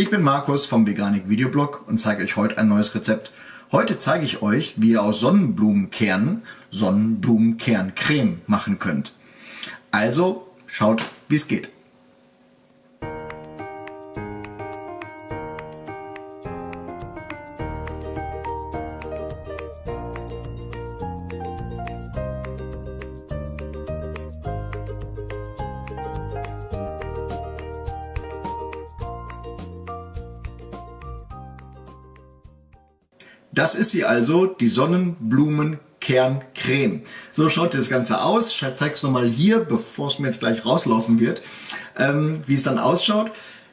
Ich bin Markus vom Veganik Videoblog und zeige euch heute ein neues Rezept. Heute zeige ich euch, wie ihr aus Sonnenblumenkernen Sonnenblumenkerncreme machen könnt. Also schaut, wie es geht. Das ist sie also, die Sonnenblumenkerncreme. So schaut das Ganze aus. Ich zeige es nochmal hier, bevor es mir jetzt gleich rauslaufen wird, ähm, wie es dann ausschaut.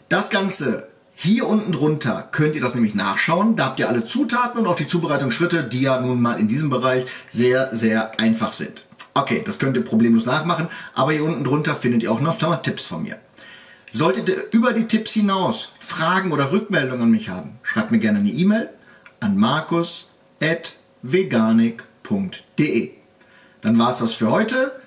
Das Ganze hier unten drunter könnt ihr das nämlich nachschauen. Da habt ihr alle Zutaten und auch die Zubereitungsschritte, die ja nun mal in diesem Bereich sehr, sehr einfach sind. Okay, das könnt ihr problemlos nachmachen, aber hier unten drunter findet ihr auch noch mal Tipps von mir. Solltet ihr über die Tipps hinaus Fragen oder Rückmeldungen an mich haben, schreibt mir gerne eine E-Mail an markus.veganik.de. Dann war es das für heute.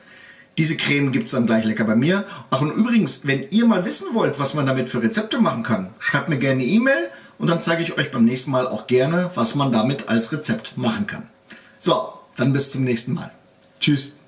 Diese Creme gibt es dann gleich lecker bei mir. Ach und übrigens, wenn ihr mal wissen wollt, was man damit für Rezepte machen kann, schreibt mir gerne eine E-Mail und dann zeige ich euch beim nächsten Mal auch gerne, was man damit als Rezept machen kann. So, dann bis zum nächsten Mal. Tschüss.